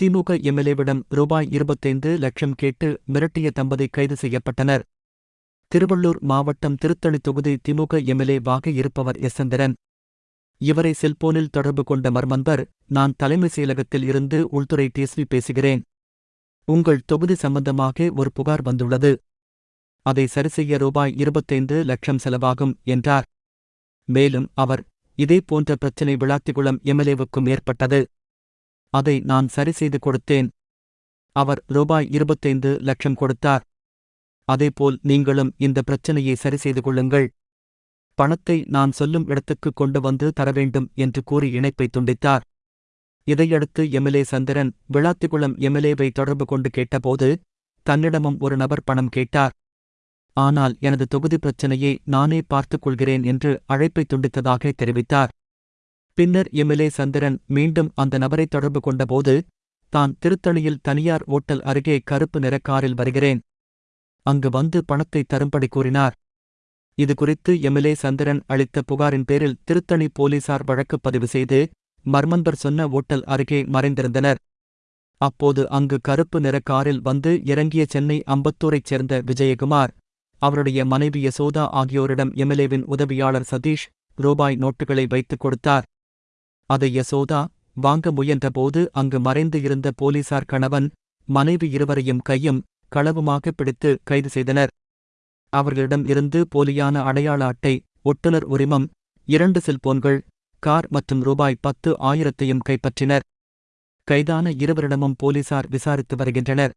திமுக எம்எல்ஏவிடம் ரூபாய் இருபத்தைந்து லட்சம் கேட்டு மிரட்டிய தம்பதி கைது செய்யப்பட்டனர். திருவள்ளூர் மாவட்டம் திருத்தணி தொகுதி திமுக எம்எல்ஏ வாக இருப்பவர் எசந்திரன் இவரை செல்போனில் தொடர்பு கொண்ட மர்மன்பர் நான் தலைமைச் செயலகத்தில் இருந்து உள்துறை டிஎஸ்பி பேசுகிறேன். உங்கள் தொகுதி சம்பந்தமாக ஒரு புகார் வந்துள்ளது. அதை சரிசெய்ய ரூபாய் இருபத்தைந்து லட்சம் செலவாகும் என்றார். மேலும் அவர் இதே போன்ற பிரச்சினை விளாத்திகுளம் எம்எல்ஏவுக்கும் ஏற்பட்டது. அதை நான் சரி செய்து கொடுத்தேன். அவர் ரூபாய் இருபத்தைந்து லட்சம் கொடுத்தார். அதேபோல் நீங்களும் இந்த பிரச்சனையை சரி செய்து கொள்ளுங்கள். பணத்தை நான் சொல்லும் இடத்துக்கு கொண்டு வந்து தர வேண்டும் என்று கூறி இணைப்பை துண்டித்தார். இதையடுத்து எம்எல்ஏ சந்திரன் விளாத்திக்குளம் எம்எல்ஏவை தொடர்பு கொண்டு கேட்டபோது தன்னிடமும் ஒரு நபர் பணம் கேட்டார். ஆனால் எனது தொகுதி பிரச்சனையை நானே பார்த்துக் கொள்கிறேன் என்று அழைப்பை துண்டித்ததாக தெரிவித்தார். பின்னர் எம்எல்ஏ சந்திரன் மீண்டும் அந்த நபரை தொடர்பு கொண்டபோது தான் திருத்தணியில் தனியார் ஓட்டல் அருகே கருப்பு நிற காரில் வருகிறேன். அங்கு வந்து பணத்தை தரும்படி கூறினார். இதுகுறித்து எம்எல்ஏ சந்திரன் அளித்த புகாரின் பேரில் திருத்தணி போலீசார் வழக்கு பதிவு செய்து மர்மந்தர் சொன்ன ஓட்டல் அருகே மறைந்திருந்தனர். அப்போது அங்கு கருப்பு நிற காரில் வந்து இறங்கிய சென்னை அம்பத்தூரைச் சேர்ந்த விஜயகுமார் அவருடைய மனைவி யசோதா ஆகியோரிடம் எம்எல்ஏவின் உதவியாளர் சதீஷ் ரூபாய் நோட்டுகளை வைத்துக் கொடுத்தார். அதை யசோதா வாங்க முயன்றபோது அங்கு மறைந்து இருந்த போலீசார் கணவன் மனைவி இருவரையும் கையும் களவுமாக பிடித்து கைது செய்தனர். அவர்களிடம் இருந்து போலியான அடையாள அட்டை ஒட்டுநர் உரிமம் இரண்டு செல்போன்கள் கார் மற்றும் ரூபாய் பத்து ஆயிரத்தையும் கைப்பற்றினர். கைதான இருவரிடமும் போலீசார் விசாரித்து வருகின்றனர்.